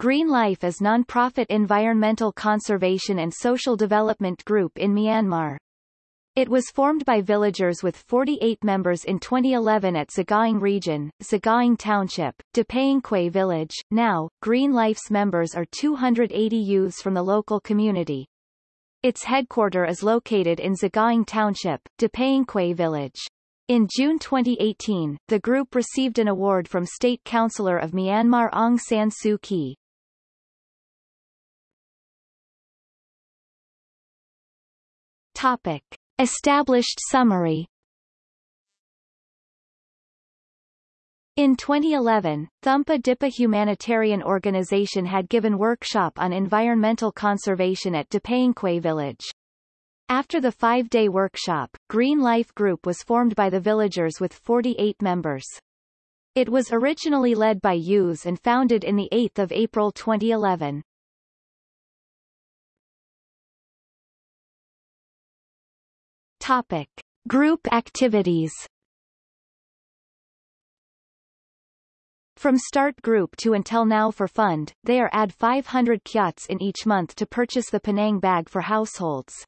Green Life is non-profit environmental conservation and social development group in Myanmar. It was formed by villagers with 48 members in 2011 at Sagaing Region, Sagaing Township, Depayingkway Village. Now, Green Life's members are 280 youths from the local community. Its headquarter is located in Sagaing Township, Depayingkway Village. In June 2018, the group received an award from State Counsellor of Myanmar Aung San Suu Kyi. Topic. Established summary In 2011, Thumpa Dipa Humanitarian Organization had given workshop on environmental conservation at Depayingkway village. After the five-day workshop, Green Life Group was formed by the villagers with 48 members. It was originally led by youths and founded in 8 April 2011. Topic. Group activities From start group to until now for fund, they are add 500 kyats in each month to purchase the Penang bag for households.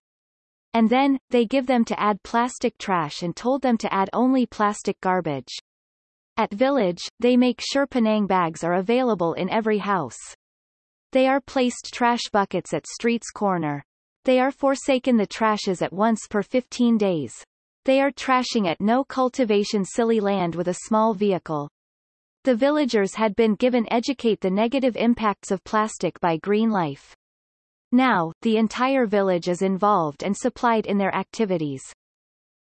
And then, they give them to add plastic trash and told them to add only plastic garbage. At village, they make sure Penang bags are available in every house. They are placed trash buckets at street's corner. They are forsaken the trashes at once per 15 days. They are trashing at no cultivation silly land with a small vehicle. The villagers had been given educate the negative impacts of plastic by Green Life. Now, the entire village is involved and supplied in their activities.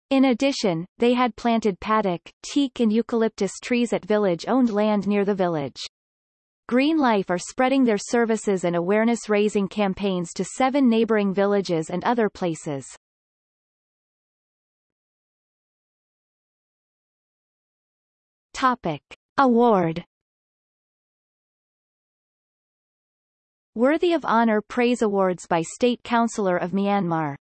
In addition, they had planted padauk, teak and eucalyptus trees at village-owned land near the village. Green Life are spreading their services and awareness-raising campaigns to seven neighboring villages and other places. Topic. Award Worthy of Honor Praise Awards by State Counsellor of Myanmar